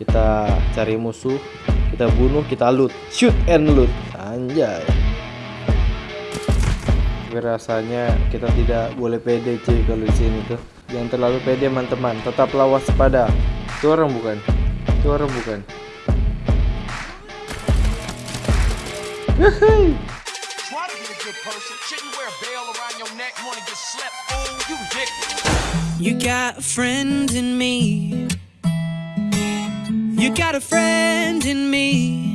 kita cari musuh kita bunuh kita loot. Shoot and loot. Anjay. Rasanya kita tidak boleh pede cuy kalau di sini tuh. Jangan terlalu pede teman-teman. Tetaplah waspada itu orang bukan? Itu orang bukan? Oh, you got a friend in me. You got a friend in me.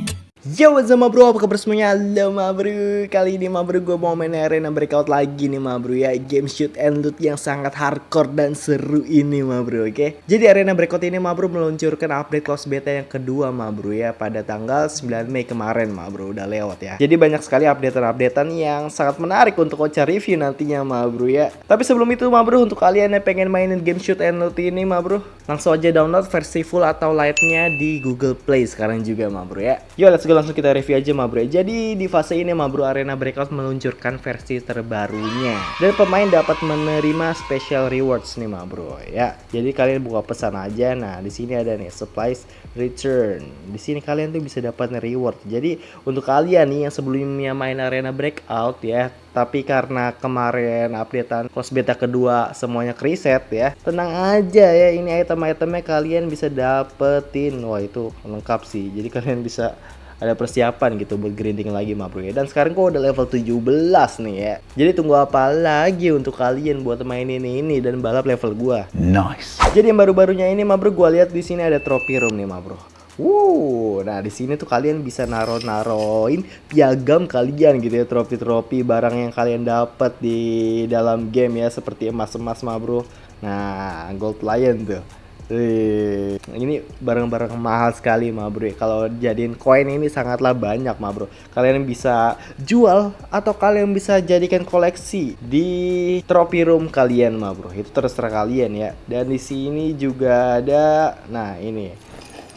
Yo what's up bro, apa kabar semuanya? Halo bro. Kali ini bro gue mau main arena breakout lagi nih bro ya. Game shoot and loot yang sangat hardcore dan seru ini bro oke? Jadi arena breakout ini bro meluncurkan update close beta yang kedua bro ya Pada tanggal 9 Mei kemarin ma bro. Udah lewat ya. Jadi banyak sekali updatean-updatean yang sangat menarik untuk Ocha review nantinya bro ya. Tapi sebelum itu bro untuk kalian yang pengen mainin game shoot and loot ini bro Langsung aja download versi full atau lightnya di Google Play sekarang juga bro ya. Yo let's go langsung kita review aja ma bro. Jadi di fase ini ma bro Arena Breakout meluncurkan versi terbarunya. Dan pemain dapat menerima special rewards nih ma bro. Ya Jadi kalian buka pesan aja. Nah di sini ada nih supplies return. Di sini kalian tuh bisa dapat reward. Jadi untuk kalian nih yang sebelumnya main Arena Breakout ya tapi karena kemarin updatean close beta kedua semuanya reset ya tenang aja ya. Ini item-itemnya kalian bisa dapetin. Wah itu lengkap sih. Jadi kalian bisa ada persiapan gitu buat grinding lagi mah bro ya dan sekarang kok udah level 17 nih ya jadi tunggu apa lagi untuk kalian buat main ini ini dan balap level gua Nice. jadi yang baru-barunya ini mah bro gua lihat di sini ada trophy room nih mah bro Wow, nah di sini tuh kalian bisa naro-naroin piagam kalian gitu ya, trofi-trofi barang yang kalian dapat di dalam game ya, seperti emas-emas mah bro. Nah, gold lion tuh. Wih, ini barang-barang mahal sekali mah bro. Kalau jadiin koin ini sangatlah banyak mah bro. Kalian bisa jual atau kalian bisa jadikan koleksi di trophy room kalian mah bro. Itu terserah kalian ya. Dan di sini juga ada, nah ini,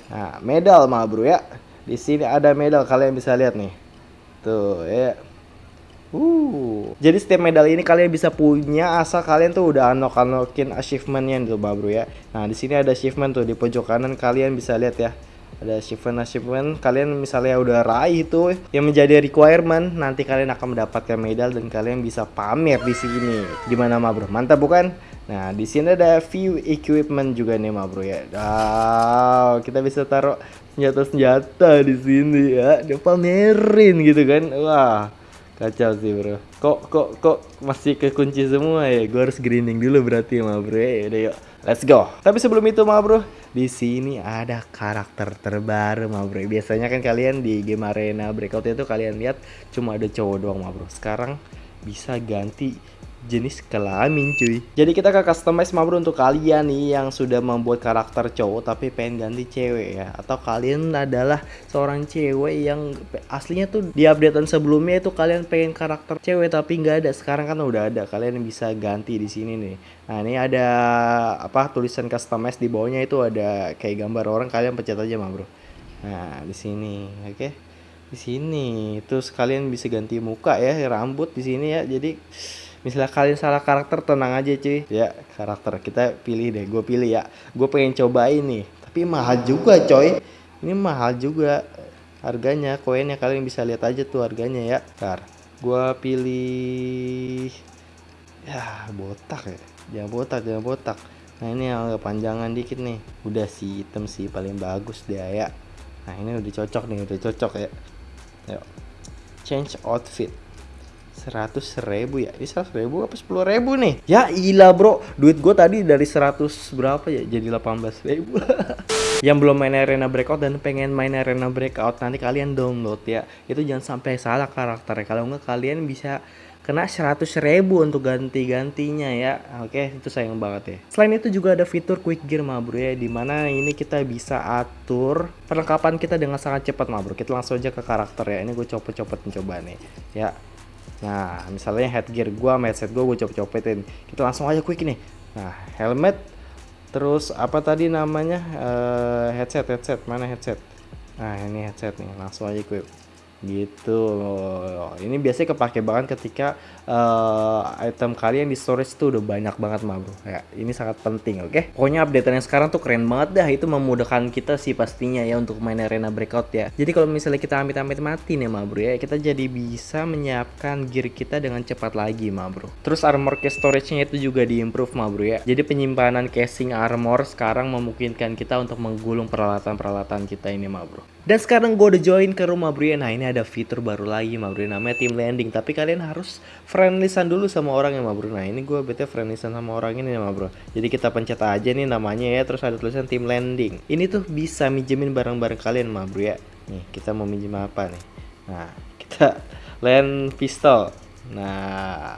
nah medal mah bro ya. Di sini ada medal kalian bisa lihat nih. Tuh ya. Uh, jadi setiap medal ini kalian bisa punya asal kalian tuh udah unlock unlockin achievementnya tuh bro ya. Nah di sini ada achievement tuh di pojok kanan kalian bisa lihat ya. Ada achievement achievement kalian misalnya udah raih itu yang menjadi requirement nanti kalian akan mendapatkan medal dan kalian bisa pamer di sini. Gimana ma bro? Mantap bukan? Nah di sini ada view equipment juga nih ma bro ya. Wow, kita bisa taruh senjata-senjata di sini ya. Dia pamerin gitu kan. Wah Kacau sih bro. Kok kok kok masih kekunci semua ya? Gue harus grinding dulu berarti ma bro. Ya Udah yuk. Let's go. Tapi sebelum itu ma bro di sini ada karakter terbaru ma bro. Biasanya kan kalian di game arena breakout itu kalian lihat Cuma ada cowok doang ma bro. Sekarang bisa ganti jenis kelamin cuy. Jadi kita ke customize ma bro untuk kalian nih yang sudah membuat karakter cowok tapi pengen ganti cewek ya. Atau kalian adalah seorang cewek yang aslinya tuh di updatean sebelumnya itu kalian pengen karakter cewek tapi nggak ada. Sekarang kan udah ada kalian bisa ganti di sini nih. Nah ini ada apa tulisan customize di bawahnya itu ada kayak gambar orang kalian pencet aja ma bro. Nah di sini oke. Okay? di sini terus kalian bisa ganti muka ya rambut di sini ya. Jadi misalnya kalian salah karakter tenang aja cuy. Ya karakter kita pilih deh gue pilih ya. Gue pengen cobain nih tapi mahal juga coy. Ini mahal juga harganya koinnya. Kalian bisa lihat aja tuh harganya ya. Ntar gue pilih ya botak ya. Jangan botak jangan botak. Nah ini yang agak panjangan dikit nih. Udah si hitam sih paling bagus dia ya. Nah ini udah cocok nih udah cocok ya. Yuk change outfit seratus ribu ya? Ini seratus ribu apa sepuluh ribu nih? Ya ilah bro. Duit gue tadi dari seratus berapa ya? Jadi delapan belas ribu. Yang belum main arena breakout dan pengen main arena breakout nanti kalian download ya. Itu jangan sampai salah karakternya. Kalau enggak kalian bisa kena seratus ribu untuk ganti-gantinya ya. Oke itu sayang banget ya. Selain itu juga ada fitur quick gear ma bro ya di mana ini kita bisa atur perlengkapan kita dengan sangat cepat ma bro. Kita langsung aja ke karakter ya. Ini gue copot-copot mencoba nih. Ya Nah, misalnya headgear gua, headset gua, gua copot-copotin. Kita langsung aja quick nih. Nah, helmet terus apa tadi namanya? Uh, headset, headset. Mana headset? Nah, ini headset nih. Langsung aja quick. gitu ini biasanya kepake banget ketika eh, item kalian di storage itu udah banyak banget mah bro. Ya ini sangat penting oke? Pokoknya update yang sekarang tuh keren banget dah. Itu memudahkan kita sih pastinya ya untuk main arena breakout ya. Jadi kalau misalnya kita amit-amit mati nih mah bro ya kita jadi bisa menyiapkan gear kita dengan cepat lagi mah bro. Terus armor case storage-nya itu juga diimprove mah bro ya. Jadi penyimpanan casing armor sekarang memungkinkan kita untuk menggulung peralatan-peralatan kita ini mah bro. Dan sekarang gue udah join ke rumah bro ya. Nah ini ada fitur baru lagi mah bro namanya team landing. Tapi kalian harus friendlystan dulu sama orang ya bro. Nah ini gue bete friendlystan sama orang ini ya bro. Jadi kita pencet aja nih namanya ya terus ada tulisan team landing. Ini tuh bisa minjemin barang-barang kalian mah bro ya. Nih kita mau minjem apa nih? Nah kita land pistol. Nah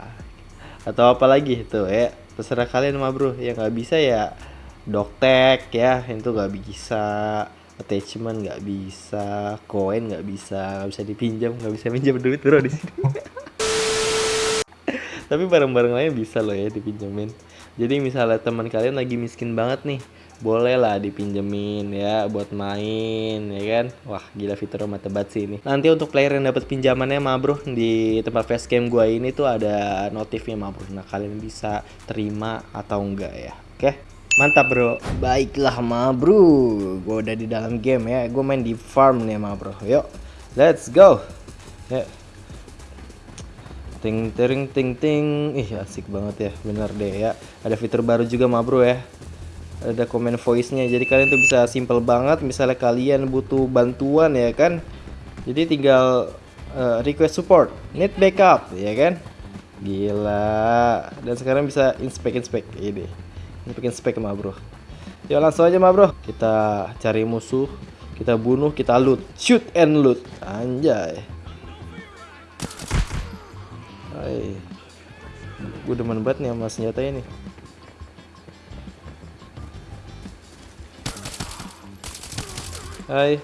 atau apa lagi tuh ya. Terserah kalian mah bro. Yang nggak bisa ya doktek ya. Itu nggak bisa attachment nggak bisa koin nggak bisa nggak bisa dipinjam nggak bisa pinjam duit bro di sini tapi barang-barang lain bisa loh ya dipinjemin. Jadi misalnya teman kalian lagi miskin banget nih boleh lah dipinjemin ya buat main ya kan? Wah gila fitur mata banget sih ini. Nanti untuk player yang dapat pinjamannya mah bro di tempat facecam gua ini tuh ada notifnya mah bro. Nah kalian bisa terima atau enggak ya. Oke? Mantap bro. Baiklah mah bro. Gua udah di dalam game ya. Gue main di farm nih mah bro. Yuk let's go. Ya ting ting ting ting. Ih asik banget ya bener deh ya. Ada fitur baru juga mah bro ya. Ada komen voice-nya. Jadi kalian tuh bisa simple banget misalnya kalian butuh bantuan ya kan? Jadi tinggal eh, request support need backup ya kan? Gila. Dan sekarang bisa inspect inspect. Ini inspect inspect mah bro. Yuk langsung aja mah bro. Kita cari musuh kita bunuh kita loot. Shoot and loot. Anjay Hai gue demen banget nih sama senjata ini Hai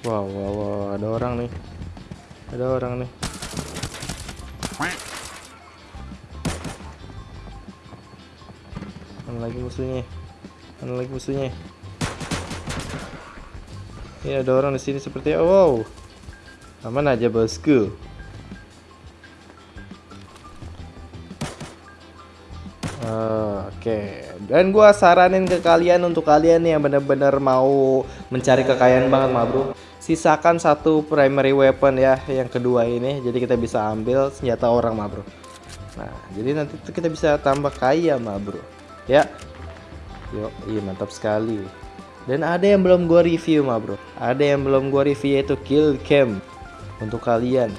Wow, wow, wow, ada orang nih. Ada orang nih. Mana lagi musuhnya? Mana lagi musuhnya? Ini ada orang di sini seperti wow. Aman aja bosku. Ah, Oke, dan gua saranin ke kalian untuk kalian yang bener-bener mau mencari kekayaan banget mah bro. Sisakan satu primary weapon ya, yang kedua ini, jadi kita bisa ambil senjata orang mah bro. Nah, jadi nanti kita bisa tambah kaya mah bro. Ya, yuk, iya mantap sekali. Dan ada yang belum gua review mah bro. Ada yang belum gua review yaitu kill cam untuk kalian.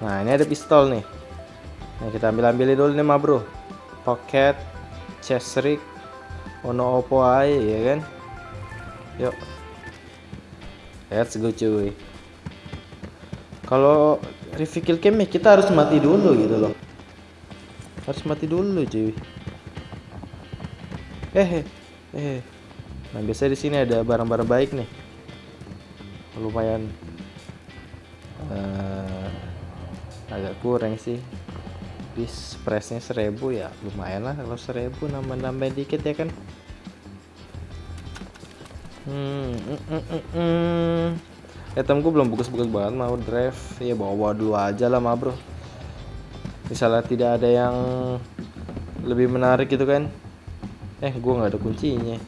Nah, ini ada pistol nih. Nah, kita ambil ambilin dulu nih mah bro. Pocket, chest rig, ono opo aja ya kan. Yuk. Let's go cuy. Kalau review kill cam ya kita harus mati dulu gitu loh. Harus mati dulu cuy. Eh, eh, eh. Nah biasanya di sini ada barang-barang baik nih. Lumayan eh, agak kurang sih. Bis pressnya seribu ya lumayan lah kalau seribu nambah-nambah dikit ya kan. Hmm, mm, mm, mm, mm. Item gue belum bagus-bagus banget mau drive ya bawa dulu aja lah mah bro misalnya tidak ada yang lebih menarik gitu kan eh gue nggak ada kuncinya.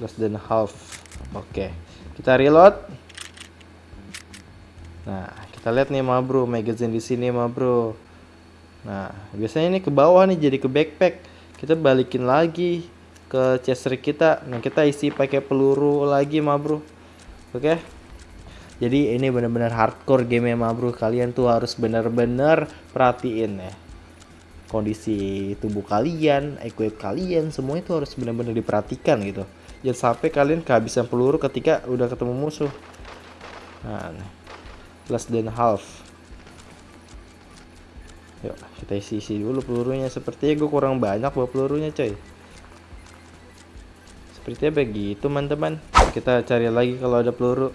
Less than half. Oke kita reload. Nah kita lihat nih mah bro magazine di sini mah bro. Nah biasanya ini ke bawah nih jadi ke backpack. Kita balikin lagi ke chest kita. Nah kita isi pakai peluru lagi mah bro. Oke? Jadi ini benar-benar hardcore game ya mah bro. Kalian tuh harus benar-benar perhatiin ya kondisi tubuh kalian, equip kalian, semua itu harus benar-benar diperhatikan gitu. Jangan sampai kalian kehabisan peluru ketika udah ketemu musuh. Nah, less than half. Yuk, kita isi-isi dulu pelurunya. Sepertinya gue kurang banyak bawa pelurunya, coy. Sepertinya begitu, teman-teman. Kita cari lagi kalau ada peluru.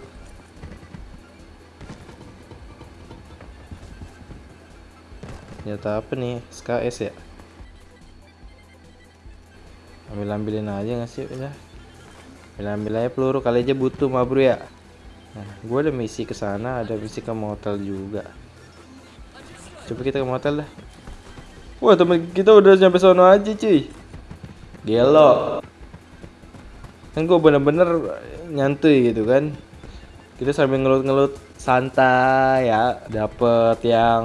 Senjata apa nih? SKS ya? Ambil-ambilin aja nggak sih udah. Ambil-ambil aja peluru kali aja butuh mah bro ya. Nah, gue ada misi ke sana, ada misi ke motel juga. Coba kita ke motel dah. Wah temen kita udah sampai sono aja cuy. Gelo. Kan gue bener-bener nyantuy gitu kan. Kita sambil ngelut-ngelut santai ya. Dapet yang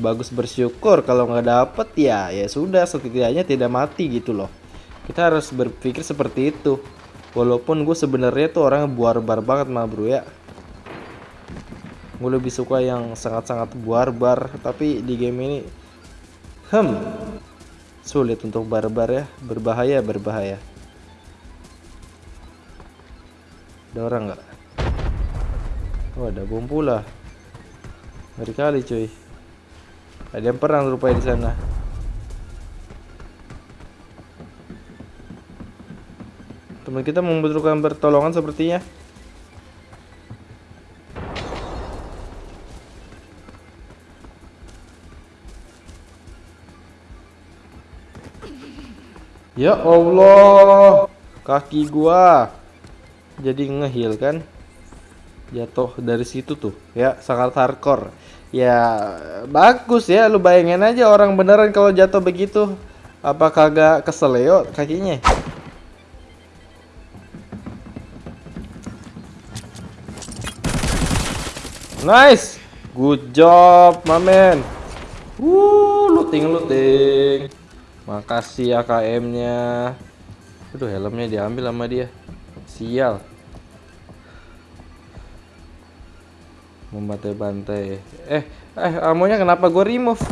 bagus bersyukur. Kalau nggak dapet ya ya sudah setidaknya tidak mati gitu loh. Kita harus berpikir seperti itu. Walaupun gue sebenarnya tuh orangnya barbar banget mah bro ya. Gue lebih suka yang sangat-sangat barbar. Tapi di game ini, hmm, sulit untuk barbar ya. Berbahaya, berbahaya. Ada orang nggak? Oh ada bom pula. Kali cuy. Ada yang perang rupanya di sana. Teman kita membutuhkan pertolongan sepertinya. Ya Allah, kaki gua jadi ngehil kan? Jatuh dari situ tuh, ya sangat hardcore. Ya bagus ya, lu bayangin aja orang beneran kalau jatuh begitu, apa kagak keseleo kakinya? Nice, good job, my man. Wuh, looting looting. Makasih AKM-nya. Aduh, helmnya diambil sama dia. Sial. Membantai-bantai. Eh, eh, amonya kenapa gue remove?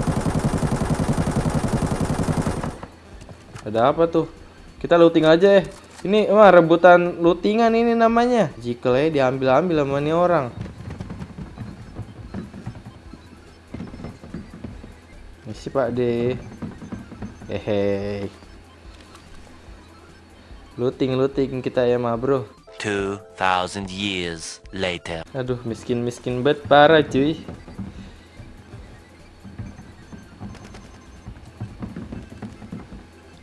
Ada apa tuh? Kita looting aja ya. Ini mah rebutan lootingan ini namanya. Jikelnya diambil-ambil sama nih orang. Misi Pak D. Hehe. Looting looting kita ya mah bro. 2,000 years later. Aduh miskin miskin banget parah cuy.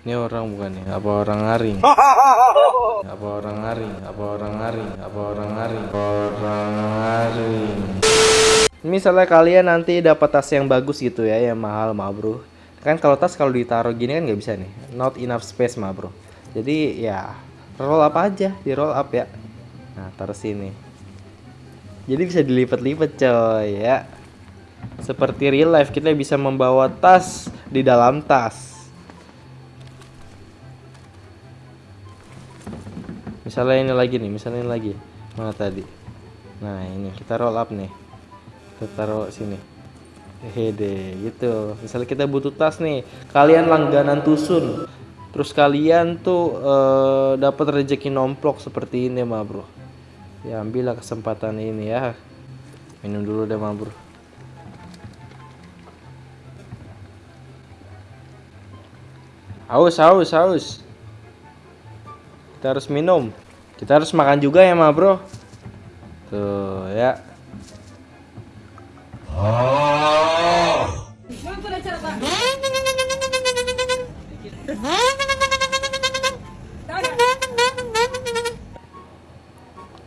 Ini orang bukan nih? Apa orang ngaring? Apa orang ngaring? Apa orang ngaring? Apa orang ngaring? Orang ngaring. Misalnya kalian nanti dapat tas yang bagus gitu ya, yang mahal mah bro. Kan kalau tas kalau ditaruh gini kan nggak bisa nih, not enough space mah bro. Jadi ya roll up aja, di roll up ya. Nah taruh sini. Jadi bisa dilipat-lipat coy ya. Seperti real life kita bisa membawa tas di dalam tas. Misalnya ini lagi nih, misalnya ini lagi. Mana tadi? Nah ini kita roll up nih kita taruh sini hehe gitu misalnya kita butuh tas nih kalian langganan tusun terus kalian tuh eh, dapat rezeki nomplok seperti ini mah bro. Ya ambillah kesempatan ini ya. Minum dulu deh mah bro. Haus haus haus. Kita harus minum. Kita harus makan juga ya mah bro. Tuh ya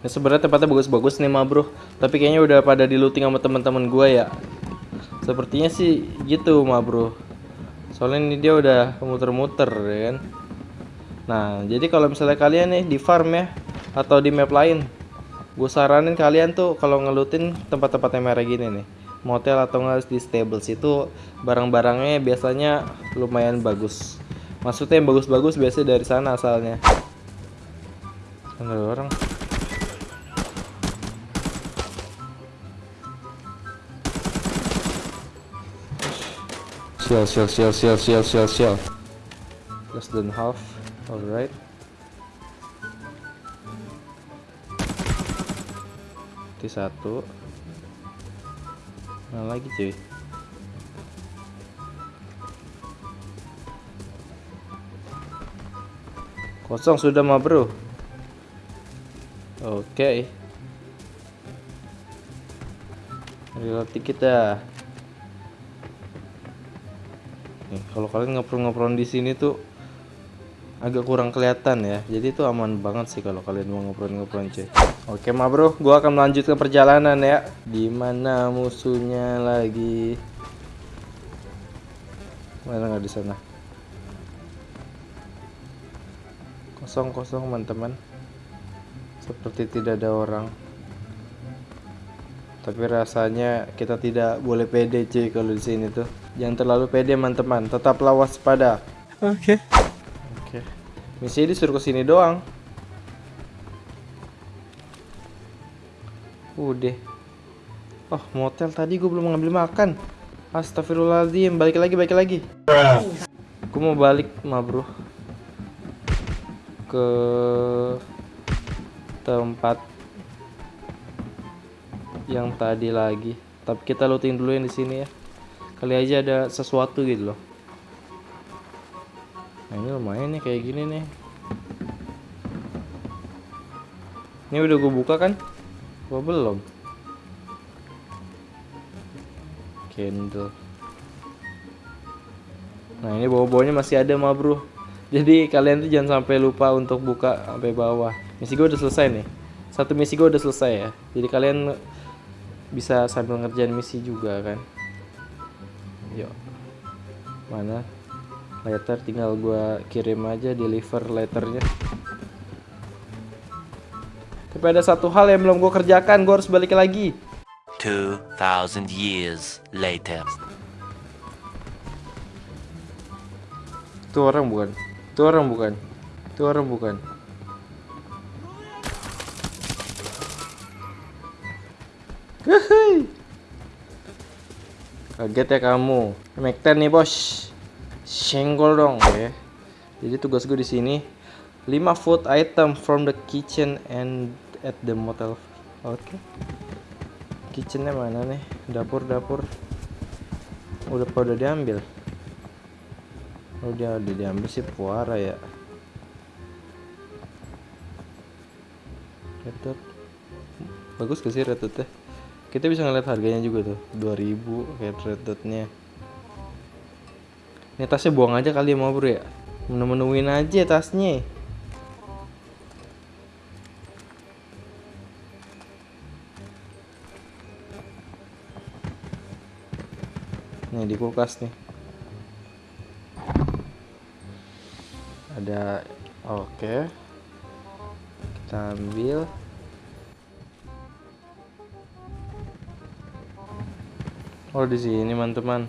Ini sebenarnya tempatnya bagus-bagus nih mah bro. Tapi kayaknya udah pada di looting sama teman-teman gua ya. Sepertinya sih gitu mah bro. Soalnya ini dia udah muter-muter ya kan? Nah jadi kalau misalnya kalian nih di farm ya Atau di map lain Gue saranin kalian tuh kalau ngelutin tempat-tempat yang merah gini nih. Motel atau nggak di stables. Itu barang-barangnya biasanya lumayan bagus. Maksudnya yang bagus-bagus biasanya dari sana asalnya. Ada orang Sial, sial, sial, sial, sial, sial, sial. Less than half. Alright. Itu satu. Nah lagi cuy. Kosong sudah mah bro. Oke. Reload dikit dah. Kalau kalian ngepron-ngepron di sini tuh agak kurang kelihatan ya. Jadi itu aman banget sih kalau kalian mau ngepron-ngepron cuy. Oke ma bro, gua akan melanjutkan perjalanan ya. Di mana musuhnya lagi? Mana nggak di sana? Kosong kosong teman-teman. Seperti tidak ada orang. Tapi rasanya kita tidak boleh pede cuy kalau di sini tuh. Jangan terlalu pede teman-teman. Tetaplah waspada. Okay. Oke. Misi disuruh ke sini doang. Udah. Oh, motel tadi gue belum ngambil makan. Astagfirullahaladzim, balik lagi, balik lagi. Gue mau balik, ma bro. Ke tempat yang tadi lagi. Tapi kita looting dulu yang di sini ya. Kali aja ada sesuatu gitu loh. Nah ini lumayan nih kayak gini nih. Ini udah gue buka kan? Gua belum. Candle. Nah ini bawah-bawahnya masih ada mah bro. Jadi kalian tuh jangan sampai lupa untuk buka sampai bawah. Misi gue udah selesai nih. Satu misi gue udah selesai ya. Jadi kalian bisa sambil ngerjain misi juga kan. Yuk. Mana? letter tinggal gua kirim aja deliver letternya tapi ada satu hal yang belum gua kerjakan gua harus balik lagi 2,000 years later. itu orang bukan itu orang bukan itu orang bukan Hehehe. Kaget ya kamu. Make 10 nih, Bos. Senggol dong, ya. Jadi tugas gue di sini 5 food item from the kitchen and at the motel. Oke. Kitchennya mana nih? Dapur, dapur. Udah pada diambil. Dia udah diambil sih puara ya. Red dot. Bagus gak sih red dotnya? Kita bisa ngeliat harganya juga tuh 2000 kayak dotnya Ini tasnya buang aja kali ya mau bro ya? Menu-menuin aja tasnya. Nih di kulkas nih. Ada Oke. Kita ambil Oh di sini teman-teman.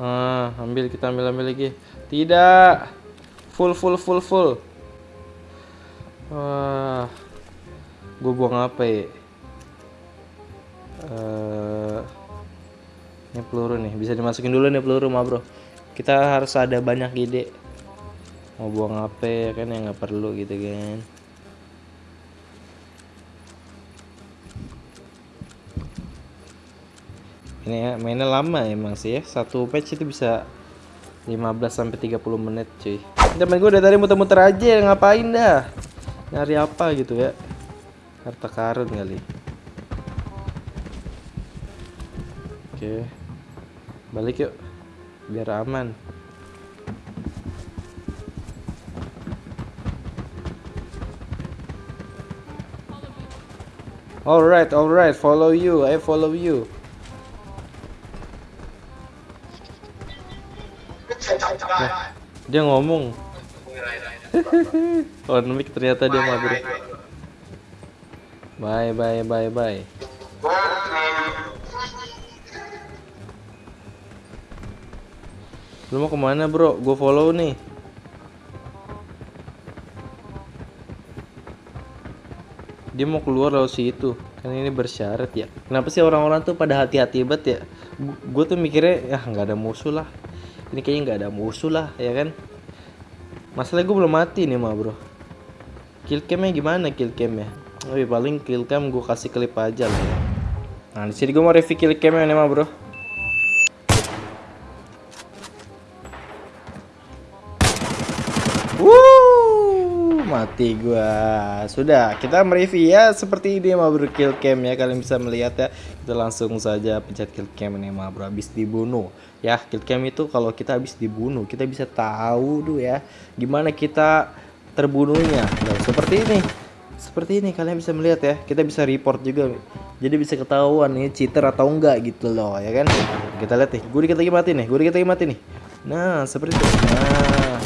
Ah, ambil kita ambil ambil lagi. Tidak. Full full full full. Wah. Gue buang apa ya? Eh, ini peluru nih, bisa dimasukin dulu nih peluru mah bro. Kita harus ada banyak ide. Mau buang apa ya kan yang nggak perlu gitu kan. Ini ya mainnya lama emang sih ya. Satu patch itu bisa 15 sampai 30 menit cuy. Temen gue udah tadi muter-muter aja ngapain dah? Nyari apa gitu ya? Harta karun kali. Oke balik yuk biar aman. Alright, alright, follow you, I follow you. Dia ngomong. oh, mic ternyata dia mah bro. Bye bye bye bye. Lu mau ke mana bro? Gue follow nih. Dia mau keluar lewat situ. Kan ini bersyarat ya. Kenapa sih orang-orang tuh pada hati-hati banget ya? Gue tuh mikirnya ya nggak ada musuh lah ini kayaknya nggak ada musuh lah ya kan? Masalah gue belum mati nih mah bro. Kill camnya gimana kill camnya? Iya, paling kill cam gue kasih klip aja lah ya. Nah di sini gue mau review kill camnya nih mah bro mati gua. Sudah, kita mereview ya seperti ini ma bro kill cam ya. Kalian bisa melihat ya. Kita langsung saja pencet kill cam ini ma bro habis dibunuh. Ya, kill cam itu kalau kita habis dibunuh, kita bisa tahu tuh ya gimana kita terbunuhnya. Nah, seperti ini. Seperti ini kalian bisa melihat ya. Kita bisa report juga. Jadi bisa ketahuan nih cheater atau enggak gitu loh, ya kan? Kita lihat nih. Gue dikit lagi mati nih. Gue dikit lagi mati nih. Nah, seperti itu. Nah,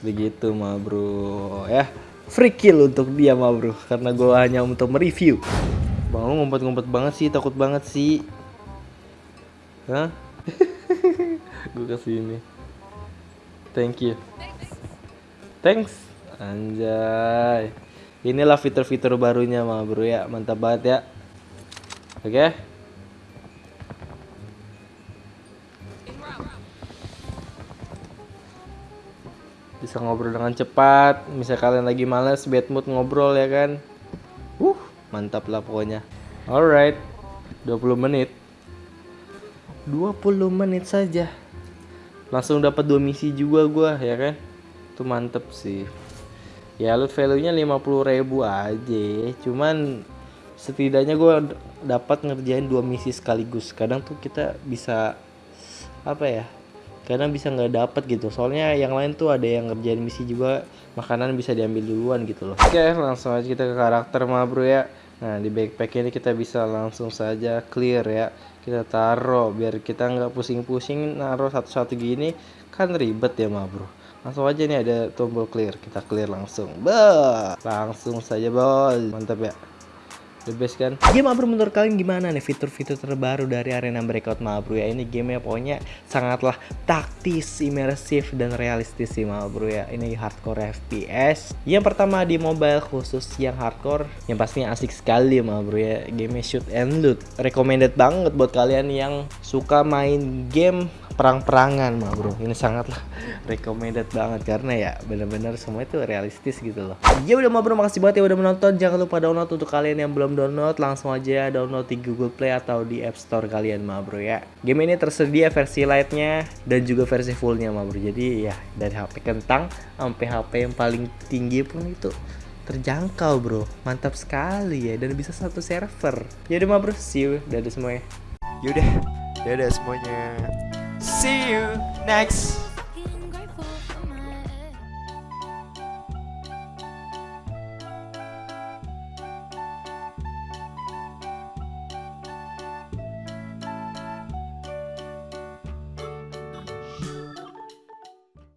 begitu mah bro ya free kill untuk dia mah bro. Karena gue hanya untuk mereview. Bang lu ngumpet-ngumpet banget sih takut banget sih. Hah? gue kasih ini thank you. Thanks. Anjay. Inilah fitur-fitur barunya mah bro ya. Mantap banget ya. Oke bisa ngobrol dengan cepat. Misal kalian lagi males bad mood ngobrol ya kan? Uh mantap lah pokoknya. Alright 20 menit. 20 menit saja. Langsung dapat dua misi juga gua ya kan? Itu mantep sih. Ya loot value nya 50.000 ribu aja. Cuman setidaknya gua dapat ngerjain dua misi sekaligus. Kadang tuh kita bisa apa ya kadang bisa nggak dapet gitu. Soalnya yang lain tuh ada yang ngerjain misi juga makanan bisa diambil duluan gitu loh. Oke langsung aja kita ke karakter mah bro ya. Nah di backpack ini kita bisa langsung saja clear ya. Kita taruh biar kita nggak pusing-pusing naruh satu-satu gini kan ribet ya mah bro. Langsung aja nih ada tombol clear. Kita clear langsung. Bah langsung saja bos. Mantap ya The best kan? Game Mabro menurut kalian gimana nih fitur-fitur terbaru dari Arena Breakout Mabro ya? Ini game pokoknya sangatlah taktis, imersif, dan realistis sih Mabro ya. Ini hardcore FPS. Yang pertama di mobile khusus yang hardcore, yang pastinya asik sekali Mabro ya. Game shoot and loot. Recommended banget buat kalian yang suka main game perang-perangan mah bro. Ini sangatlah recommended banget karena ya bener-bener semua itu realistis gitu loh. Ya udah mah bro. Makasih banget ya udah menonton. Jangan lupa download untuk kalian yang belum download langsung aja download di Google Play atau di App Store kalian mah bro ya. Game ini tersedia versi lightnya dan juga versi fullnya mah bro. Jadi ya dari HP kentang sampai HP yang paling tinggi pun itu terjangkau bro. Mantap sekali ya dan bisa satu server. Ya udah mah bro. See you. Dadah semuanya. Yaudah, dadah semuanya. See you next